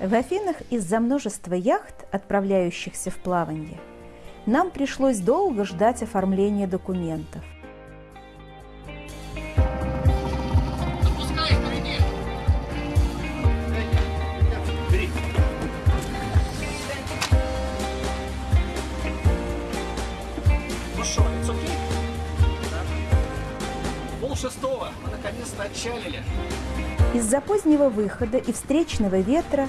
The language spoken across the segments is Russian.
В Афинах из-за множества яхт, отправляющихся в плавание, нам пришлось долго ждать оформления документов. Шестого, мы наконец-то отчалили. Из-за позднего выхода и встречного ветра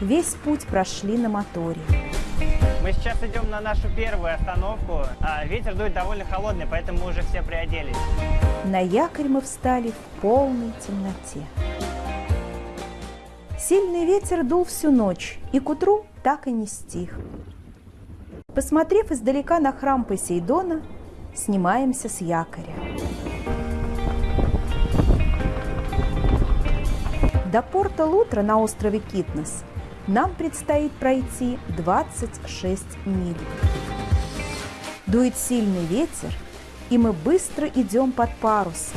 весь путь прошли на моторе. Мы сейчас идем на нашу первую остановку. А, ветер дует довольно холодный, поэтому мы уже все приоделись. На якорь мы встали в полной темноте. Сильный ветер дул всю ночь, и к утру так и не стих. Посмотрев издалека на храм Посейдона, снимаемся с якоря. До порта Лутра на острове Китнес нам предстоит пройти 26 миль. Дует сильный ветер, и мы быстро идем под парус.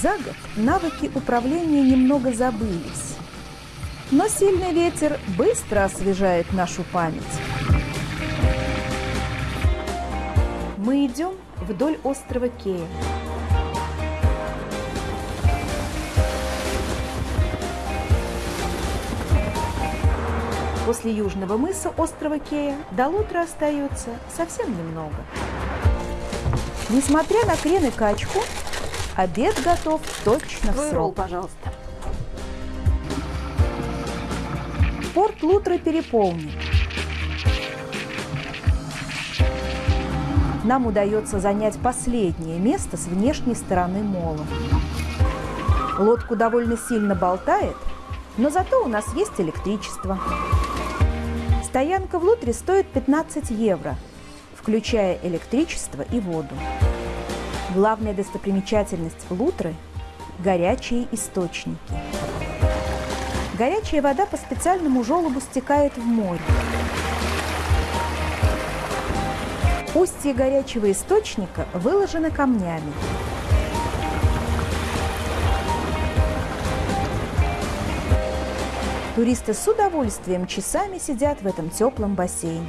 За год навыки управления немного забылись, но сильный ветер быстро освежает нашу память. Мы идем вдоль острова Кея. После южного мыса острова Кея до Лутра остается совсем немного. Несмотря на крен и качку, обед готов точно в срок. пожалуйста. Порт Лутра переполнен. Нам удается занять последнее место с внешней стороны мола. Лодку довольно сильно болтает, но зато у нас есть электричество. Стоянка в Лутре стоит 15 евро, включая электричество и воду. Главная достопримечательность Лутры – горячие источники. Горячая вода по специальному желобу стекает в море. Устье горячего источника выложено камнями. Туристы с удовольствием часами сидят в этом теплом бассейне.